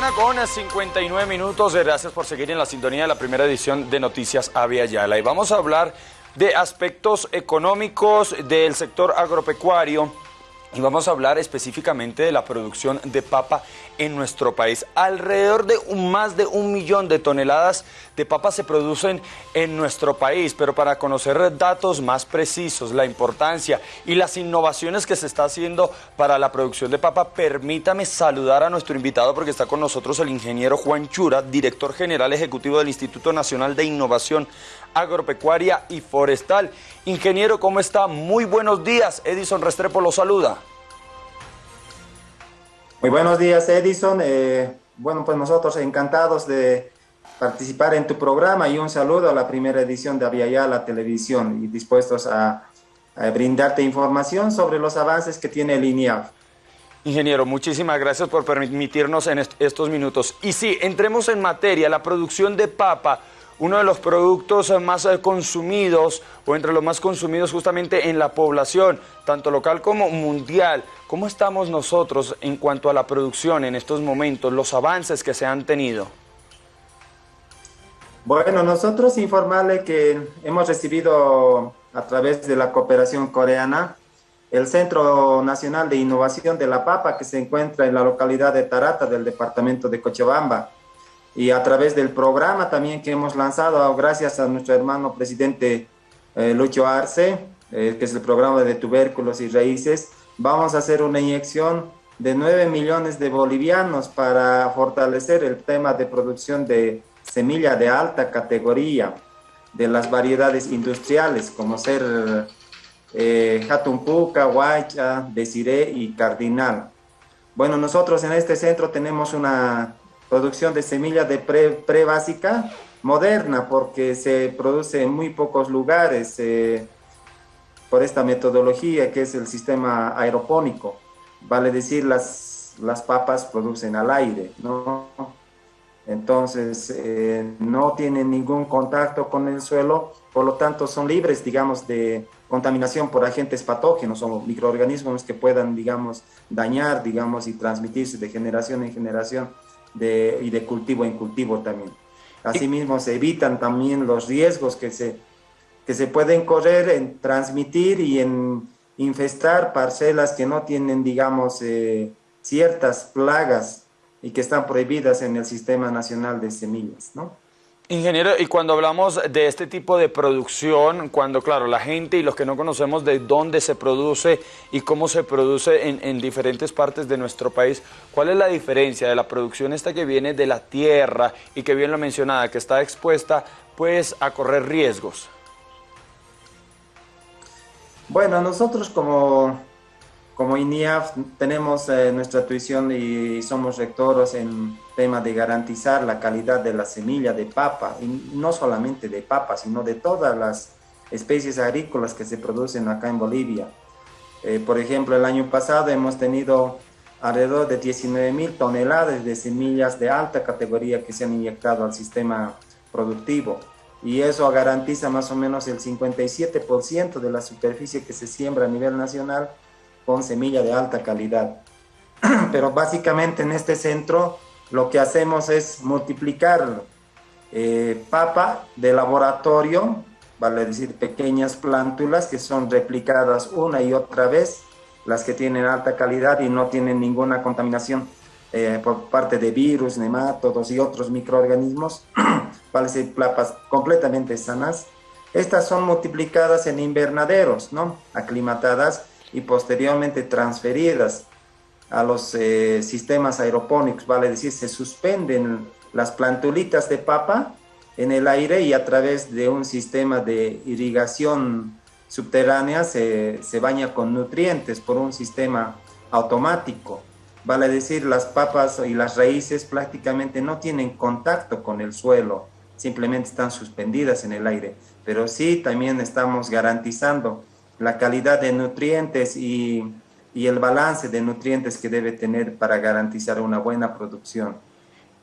mañana con 59 minutos. Gracias por seguir en la sintonía de la primera edición de Noticias Avia Yala. Y vamos a hablar de aspectos económicos del sector agropecuario y vamos a hablar específicamente de la producción de papa en nuestro país. Alrededor de más de un millón de toneladas de papa se producen en nuestro país, pero para conocer datos más precisos, la importancia y las innovaciones que se está haciendo para la producción de papa, permítame saludar a nuestro invitado porque está con nosotros el ingeniero Juan Chura, director general ejecutivo del Instituto Nacional de Innovación Agropecuaria y Forestal. Ingeniero, ¿cómo está? Muy buenos días. Edison Restrepo lo saluda. Muy buenos días, Edison. Eh, bueno, pues nosotros encantados de participar en tu programa y un saludo a la primera edición de Aviala la televisión y dispuestos a, brindarte información sobre los avances que tiene el. Ingeniero, muchísimas gracias por permitirnos en estos minutos. Y sí, entremos en materia, la producción de papa uno de los productos más eh, consumidos o entre los más consumidos justamente en la población, tanto local como mundial. ¿Cómo estamos nosotros en cuanto a la producción en estos momentos, los avances que se han tenido? Bueno, nosotros informarle que hemos recibido a través de la cooperación coreana el Centro Nacional de Innovación de la Papa que se encuentra en la localidad de Tarata del departamento de Cochabamba y a través del programa también que hemos lanzado, gracias a nuestro hermano presidente eh, Lucho Arce, eh, que es el programa de tubérculos y raíces, vamos a hacer una inyección de 9 millones de bolivianos para fortalecer el tema de producción de semilla de alta categoría de las variedades industriales, como ser eh, Jatumpuca, Huaycha, Desiré y Cardinal. Bueno, nosotros en este centro tenemos una producción de semilla de pre, básica moderna porque se produce en muy pocos lugares eh, por esta metodología que es el sistema aeropónico. Vale decir, las, las papas producen al aire, ¿no? Entonces, eh, no tienen ningún contacto con el suelo, por lo tanto son libres, digamos, de contaminación por agentes patógenos o microorganismos que puedan, digamos, dañar, digamos, y transmitirse de generación en generación y de cultivo en cultivo también. Asimismo, se evitan también los riesgos que se, que se pueden correr en transmitir y en infestar parcelas que no tienen, digamos, eh, ciertas plagas y que están prohibidas en el Sistema Nacional de Semillas, ¿no? Ingeniero, y cuando hablamos de este tipo de producción, cuando, claro, la gente y los que no conocemos de dónde se produce y cómo se produce en, en, diferentes partes de nuestro país, ¿cuál es la diferencia de la producción esta que viene de la tierra y que bien lo mencionada, que está expuesta pues a correr riesgos? Bueno, nosotros como como INIAF tenemos eh, nuestra tuición y somos rectores en tema de garantizar la calidad de la semilla de papa, y no solamente de papa, sino de todas las especies agrícolas que se producen acá en Bolivia. Eh, por ejemplo, el año pasado hemos tenido alrededor de 19 mil toneladas de semillas de alta categoría que se han inyectado al sistema productivo y eso garantiza más o menos el 57% de la superficie que se siembra a nivel nacional con semilla de alta calidad. Pero básicamente en este centro lo que hacemos es multiplicar eh, papa de laboratorio, vale decir pequeñas plántulas que son replicadas una y otra vez, las que tienen alta calidad y no tienen ninguna contaminación eh, por parte de virus, nematodos y otros microorganismos, vale decir papas completamente sanas. Estas son multiplicadas en invernaderos, ¿no? Aclimatadas y posteriormente transferidas a los eh, sistemas aeropónicos, vale decir, se suspenden las plantulitas de papa en el aire y a través de un sistema de irrigación subterránea se, se baña con nutrientes por un sistema automático. Vale decir, las papas y las raíces prácticamente no tienen contacto con el suelo, simplemente están suspendidas en el aire, pero sí también estamos garantizando la calidad de nutrientes y, el balance de nutrientes que debe tener para garantizar una buena producción.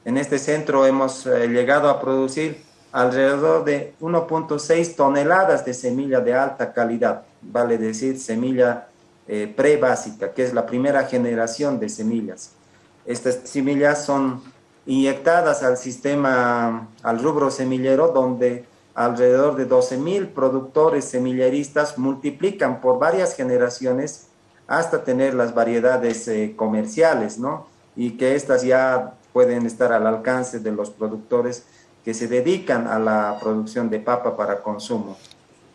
En este centro hemos eh, llegado a producir alrededor de 1.6 toneladas de semilla de alta calidad, vale decir semilla eh, pre-básica, que es la primera generación de semillas. Estas semillas son inyectadas al sistema, al rubro semillero, donde alrededor de 12.000 productores semilleristas multiplican por varias generaciones hasta tener las variedades eh, comerciales, ¿no? Y que estas ya pueden estar al alcance de los productores que se dedican a la producción de papa para consumo.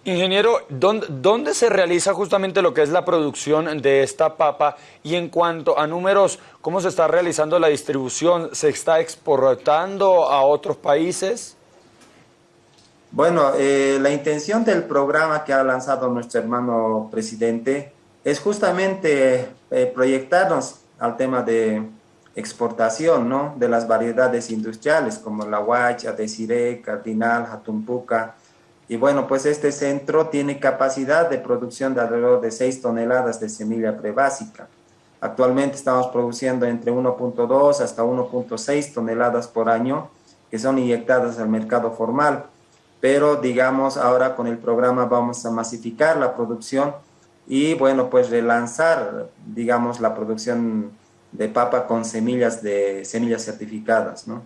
Ingeniero, ¿dónde, se realiza justamente lo que es la producción de esta papa? Y en cuanto a números, ¿cómo se está realizando la distribución? ¿Se está exportando a otros países? Bueno, eh, la intención del programa que ha lanzado nuestro hermano presidente es justamente eh, proyectarnos al tema de exportación ¿no? de las variedades industriales como la huacha, desiré, cardinal, jatumpuca, y bueno, pues este centro tiene capacidad de producción de alrededor de 6 toneladas de semilla prebásica. Actualmente estamos produciendo entre 1.2 hasta 1.6 toneladas por año que son inyectadas al mercado formal. Pero digamos, ahora con el programa vamos a masificar la producción y bueno, pues relanzar, digamos, la producción de papa con semillas de semillas certificadas, ¿no?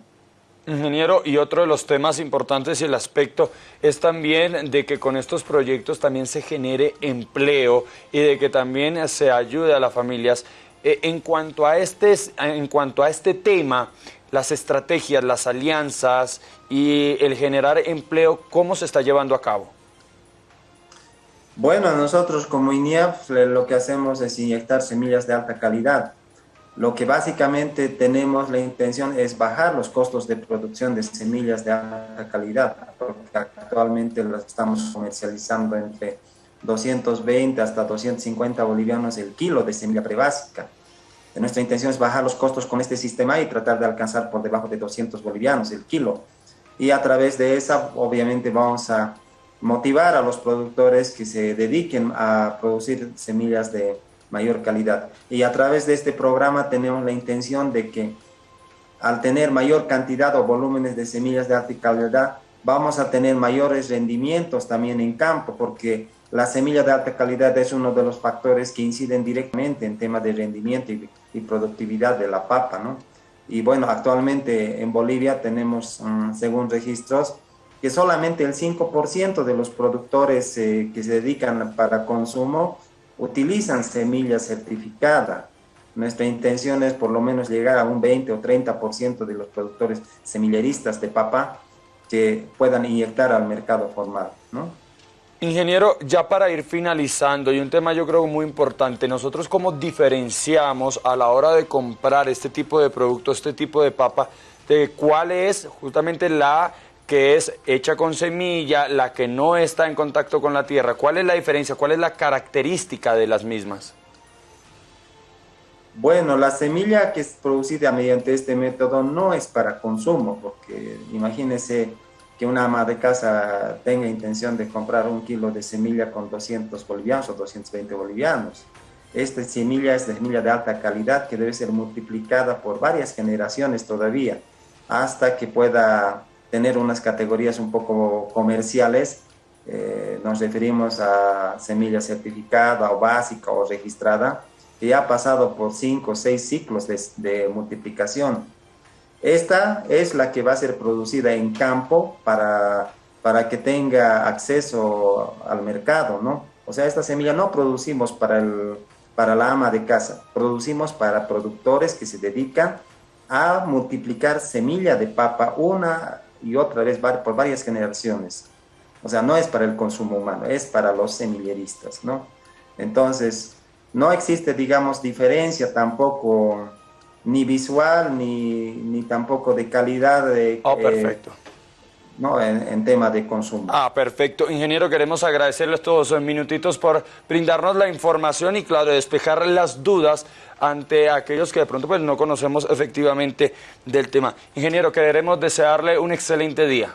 Ingeniero, y otro de los temas importantes y el aspecto es también de que con estos proyectos también se genere empleo y de que también se ayude a las familias. Eh, en, cuanto a este, en cuanto a este tema, las estrategias, las alianzas y el generar empleo, ¿cómo se está llevando a cabo? Bueno, nosotros como INIAF lo que hacemos es inyectar semillas de alta calidad lo que básicamente tenemos la intención es bajar los costos de producción de semillas de alta calidad, porque actualmente las estamos comercializando entre 220 hasta 250 bolivianos el kilo de semilla prebásica. Nuestra intención es bajar los costos con este sistema y tratar de alcanzar por debajo de 200 bolivianos el kilo. Y a través de esa, obviamente, vamos a motivar a los productores que se dediquen a producir semillas de mayor calidad. Y a través de este programa tenemos la intención de que al tener mayor cantidad o volúmenes de semillas de alta calidad, vamos a tener mayores rendimientos también en campo, porque la semilla de alta calidad es uno de los factores que inciden directamente en temas de rendimiento y, productividad de la papa, ¿no? Y bueno, actualmente en Bolivia tenemos, mm, según registros, que solamente el 5% de los productores eh, que se dedican para consumo utilizan semilla certificada. Nuestra intención es por lo menos llegar a un 20 o 30% de los productores semilleristas de papa que puedan inyectar al mercado formal, ¿no? Ingeniero, ya para ir finalizando, y un tema yo creo muy importante, nosotros cómo diferenciamos a la hora de comprar este tipo de producto, este tipo de papa, de cuál es justamente la que es hecha con semilla, la que no está en contacto con la tierra. ¿Cuál es la diferencia? ¿Cuál es la característica de las mismas? Bueno, la semilla que es producida mediante este método no es para consumo, porque imagínese que una ama de casa tenga intención de comprar un kilo de semilla con 200 bolivianos o 220 bolivianos. Esta semilla es de semilla de alta calidad que debe ser multiplicada por varias generaciones todavía hasta que pueda tener unas categorías un poco comerciales. Eh, nos referimos a semilla certificada o básica o registrada, que ya ha pasado por cinco o seis ciclos de, de multiplicación. Esta es la que va a ser producida en campo para, para que tenga acceso al mercado, ¿no? O sea, esta semilla no producimos para, el, para la ama de casa, producimos para productores que se dedican a multiplicar semilla de papa una y otra vez por varias generaciones. O sea, no es para el consumo humano, es para los semilleristas, ¿no? Entonces, no existe, digamos, diferencia tampoco ni visual ni, ni tampoco de calidad de... Oh, perfecto. ¿no? En, tema de consumo. Ah, perfecto. Ingeniero, queremos agradecerles todos esos minutitos por brindarnos la información y, claro, despejar las dudas ante aquellos que de pronto pues, no conocemos efectivamente del tema. Ingeniero, queremos desearle un excelente día.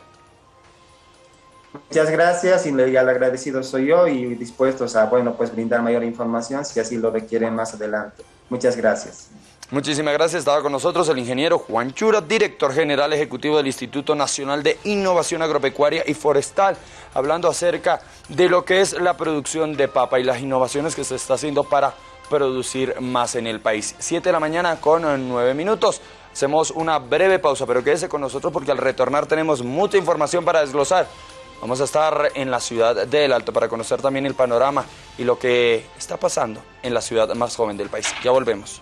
Muchas gracias y el agradecido soy yo y dispuestos a, bueno, pues brindar mayor información si así lo requieren más adelante. Muchas gracias. Muchísimas gracias. Estaba con nosotros el ingeniero Juan Chura, director general ejecutivo del Instituto Nacional de Innovación Agropecuaria y Forestal, hablando acerca de lo que es la producción de papa y las innovaciones que se está haciendo para producir más en el país. Siete de la mañana con nueve minutos. Hacemos una breve pausa, pero quédese con nosotros porque al retornar tenemos mucha información para desglosar. Vamos a estar en la ciudad del Alto para conocer también el panorama y lo que está pasando en la ciudad más joven del país. Ya volvemos.